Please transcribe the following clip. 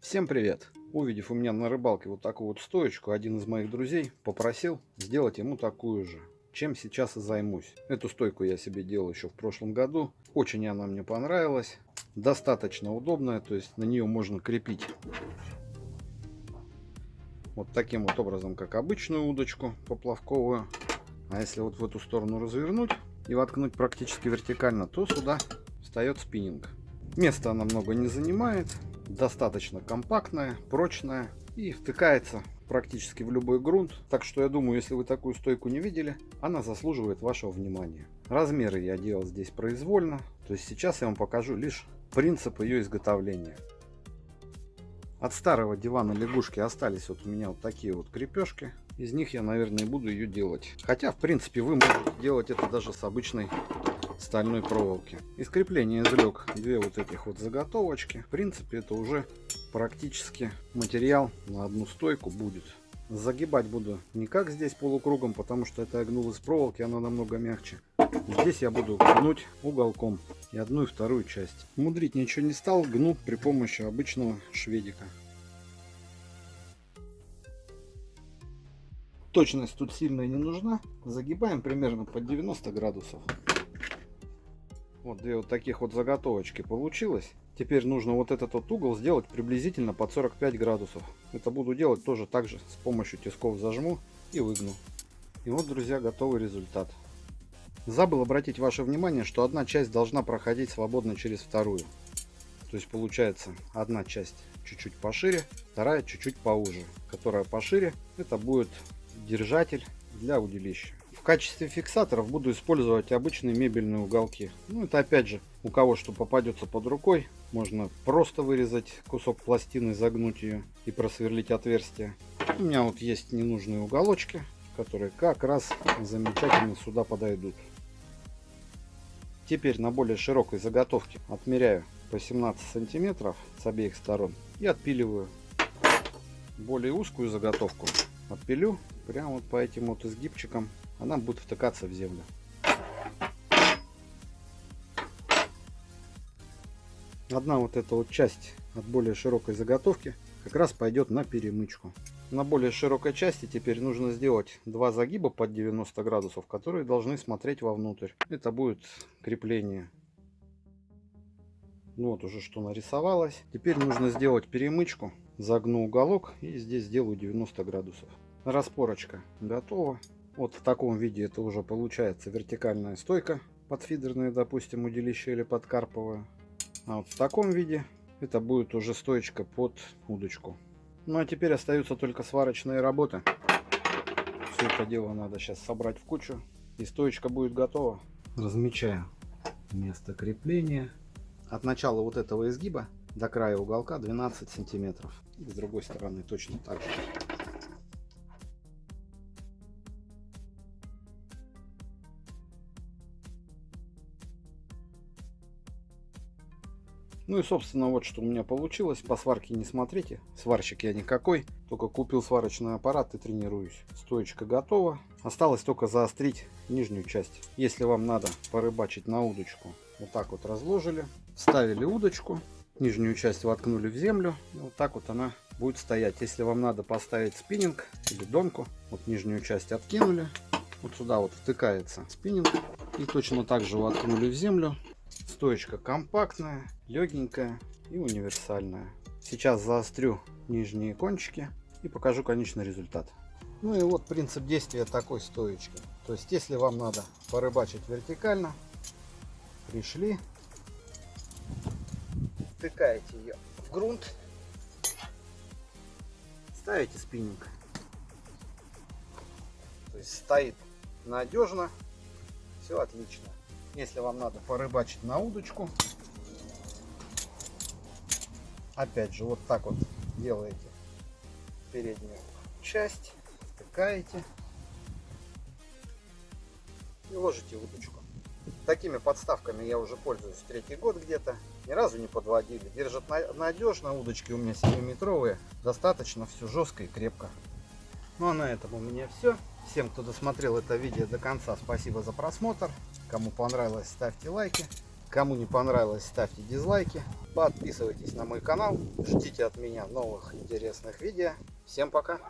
Всем привет! Увидев у меня на рыбалке вот такую вот стоечку, один из моих друзей попросил сделать ему такую же. Чем сейчас и займусь. Эту стойку я себе делал еще в прошлом году. Очень она мне понравилась. Достаточно удобная, то есть на нее можно крепить вот таким вот образом, как обычную удочку поплавковую. А если вот в эту сторону развернуть и воткнуть практически вертикально, то сюда встает спиннинг. Места она много не занимает, достаточно компактная, прочная и втыкается практически в любой грунт. Так что я думаю, если вы такую стойку не видели, она заслуживает вашего внимания. Размеры я делал здесь произвольно, то есть сейчас я вам покажу лишь принцип ее изготовления. От старого дивана лягушки остались вот у меня вот такие вот крепежки. Из них я, наверное, буду ее делать. Хотя, в принципе, вы можете делать это даже с обычной стальной проволоки. Из крепления извлек две вот этих вот заготовочки. В принципе, это уже практически материал на одну стойку будет. Загибать буду не как здесь полукругом, потому что это я из проволоки, она намного мягче. Здесь я буду гнуть уголком и одну и вторую часть. Мудрить ничего не стал, гну при помощи обычного шведика. Точность тут сильная не нужна. Загибаем примерно под 90 градусов. Вот две вот таких вот заготовочки получилось. Теперь нужно вот этот вот угол сделать приблизительно под 45 градусов. Это буду делать тоже так же с помощью тисков зажму и выгну. И вот, друзья, готовый результат. Забыл обратить ваше внимание, что одна часть должна проходить свободно через вторую. То есть получается одна часть чуть-чуть пошире, вторая чуть-чуть поуже. Которая пошире, это будет держатель для удилища. В качестве фиксаторов буду использовать обычные мебельные уголки. Ну это опять же, у кого что попадется под рукой, можно просто вырезать кусок пластины, загнуть ее и просверлить отверстие. У меня вот есть ненужные уголочки, которые как раз замечательно сюда подойдут. Теперь на более широкой заготовке отмеряю по 17 сантиметров с обеих сторон и отпиливаю. Более узкую заготовку отпилю прямо вот по этим вот изгибчикам она будет втыкаться в землю. Одна вот эта вот часть от более широкой заготовки как раз пойдет на перемычку. На более широкой части теперь нужно сделать два загиба под 90 градусов, которые должны смотреть вовнутрь. Это будет крепление. Ну вот уже что нарисовалось. Теперь нужно сделать перемычку. Загну уголок и здесь сделаю 90 градусов. Распорочка готова. Вот в таком виде это уже получается вертикальная стойка подфидерная, допустим, удилище или подкарповая. А вот в таком виде это будет уже стоечка под удочку. Ну а теперь остаются только сварочные работы. Все это дело надо сейчас собрать в кучу. И стоечка будет готова. Размечаю место крепления. От начала вот этого изгиба до края уголка 12 сантиметров. И с другой стороны точно так же. Ну и собственно вот что у меня получилось. По сварке не смотрите. Сварщик я никакой. Только купил сварочный аппарат и тренируюсь. Стоечка готова. Осталось только заострить нижнюю часть. Если вам надо порыбачить на удочку, вот так вот разложили. Вставили удочку. Нижнюю часть воткнули в землю. Вот так вот она будет стоять. Если вам надо поставить спиннинг или донку, вот нижнюю часть откинули. Вот сюда вот втыкается спиннинг. И точно так же воткнули в землю. Стоечка компактная, легенькая и универсальная. Сейчас заострю нижние кончики и покажу конечный результат. Ну и вот принцип действия такой стоечки. То есть если вам надо порыбачить вертикально, пришли, втыкаете ее в грунт, ставите спиннинг. То есть стоит надежно, все отлично. Если вам надо порыбачить на удочку, опять же, вот так вот делаете переднюю часть, втыкаете и ложите удочку. Такими подставками я уже пользуюсь третий год где-то. Ни разу не подводили. Держат надежно. Удочки у меня 7-метровые. Достаточно все жестко и крепко. Ну а на этом у меня все. Всем, кто досмотрел это видео до конца, спасибо за просмотр. Кому понравилось, ставьте лайки. Кому не понравилось, ставьте дизлайки. Подписывайтесь на мой канал. Ждите от меня новых интересных видео. Всем пока!